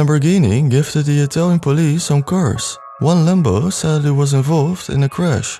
Lamborghini gifted the Italian police some cars. One Lambo sadly was involved in a crash.